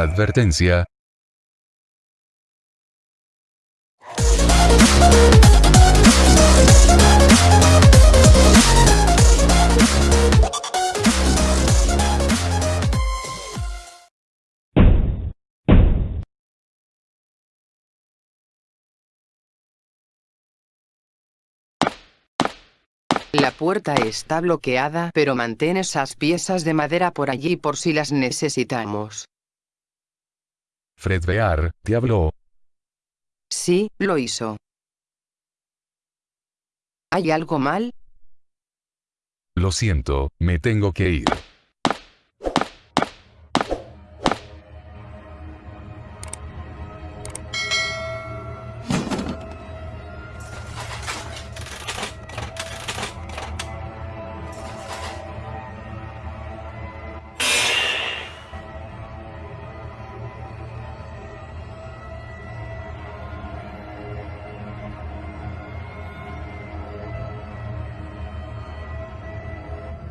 Advertencia. La puerta está bloqueada, pero mantén esas piezas de madera por allí por si las necesitamos. Fred Bear, te habló. Sí, lo hizo. ¿Hay algo mal? Lo siento, me tengo que ir.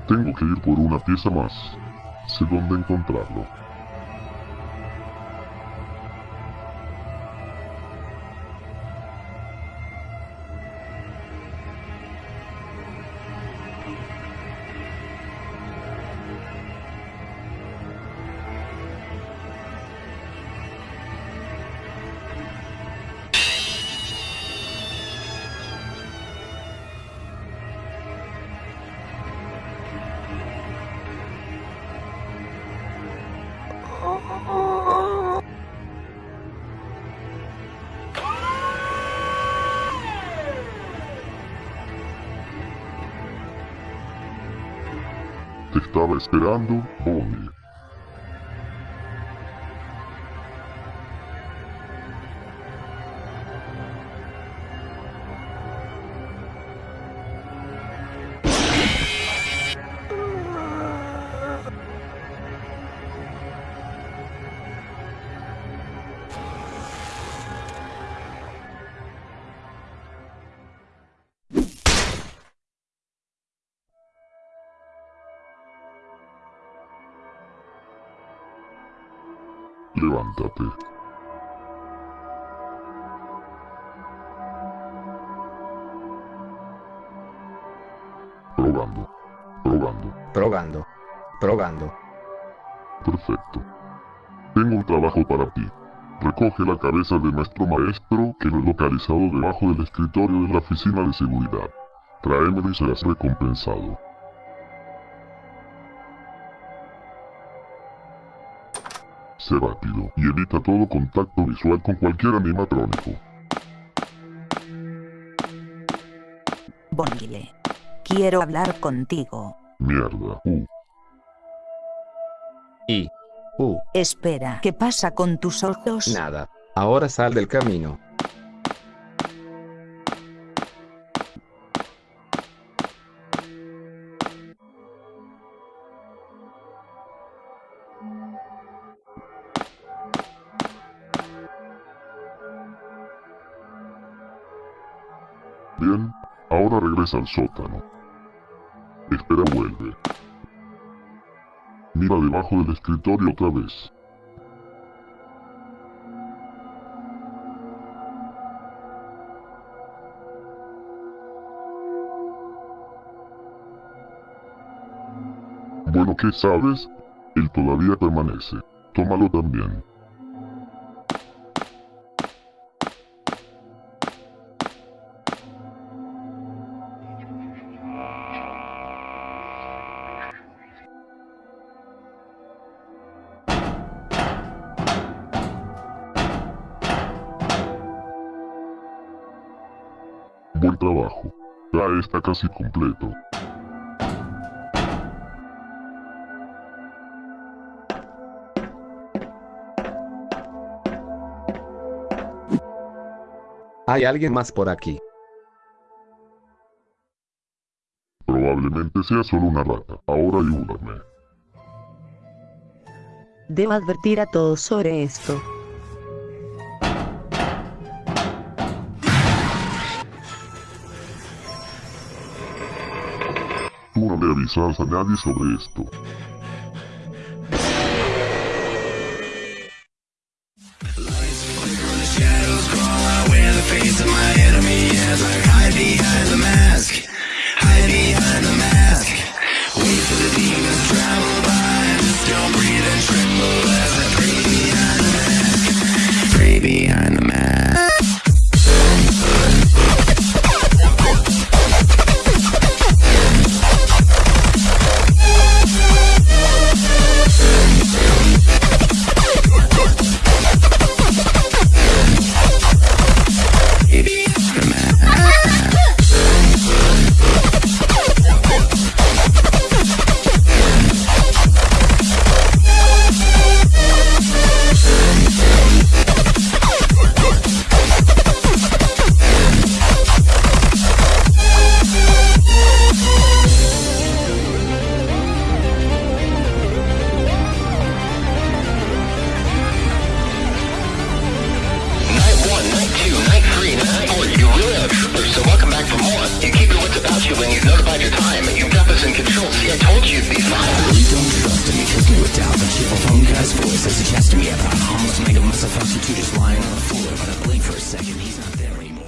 Tengo que ir por una pieza más. Sé dónde encontrarlo. Estaba esperando, Bonnie. Levántate. Probando. Probando. Probando. Probando. Perfecto. Tengo un trabajo para ti. Recoge la cabeza de nuestro maestro que lo he localizado debajo del escritorio de la oficina de seguridad. Tráemelo y serás recompensado. Sé rápido y evita todo contacto visual con cualquier animatrónico. Bondile. Quiero hablar contigo. Mierda. Uh, Y. Uh, Espera, ¿qué pasa con tus ojos? nada. Ahora sal del camino. Bien. Ahora regresa al sótano. Espera, vuelve. Mira debajo del escritorio otra vez. Bueno, ¿qué sabes? Él todavía permanece. Tómalo también. Buen trabajo. Ya está casi completo. Hay alguien más por aquí. Probablemente sea solo una rata. Ahora ayúdame. Debo advertir a todos sobre esto. avisar a nadie sobre esto. Guy's voice as he to me about harmless mega muscle you just lying on the floor. But I blink for a second, he's not there anymore.